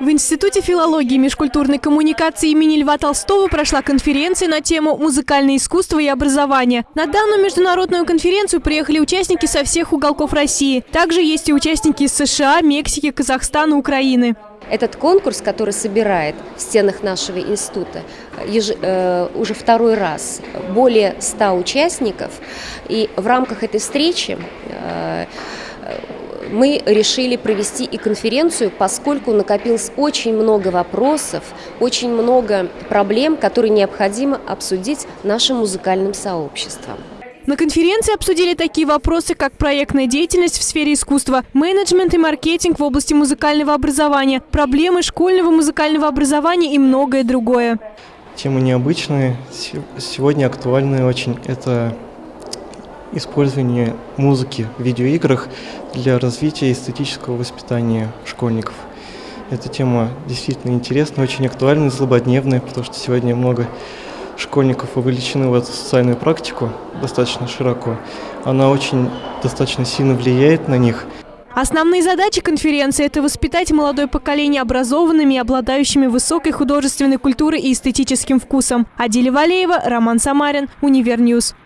В Институте филологии и межкультурной коммуникации имени Льва Толстого прошла конференция на тему «Музыкальное искусство и образование». На данную международную конференцию приехали участники со всех уголков России. Также есть и участники из США, Мексики, Казахстана, Украины. Этот конкурс, который собирает в стенах нашего института э, уже второй раз более 100 участников, и в рамках этой встречи э, мы решили провести и конференцию, поскольку накопилось очень много вопросов, очень много проблем, которые необходимо обсудить нашим музыкальным сообществом. На конференции обсудили такие вопросы, как проектная деятельность в сфере искусства, менеджмент и маркетинг в области музыкального образования, проблемы школьного музыкального образования и многое другое. Темы необычные, сегодня актуальные очень. Это использование музыки в видеоиграх для развития эстетического воспитания школьников. Эта тема действительно интересная, очень актуальная, злободневная, потому что сегодня много школьников вовлечены в эту социальную практику достаточно широко. Она очень достаточно сильно влияет на них. Основные задачи конференции – это воспитать молодое поколение образованными обладающими высокой художественной культурой и эстетическим вкусом. Адиля Валеева, Роман Самарин, Univer News.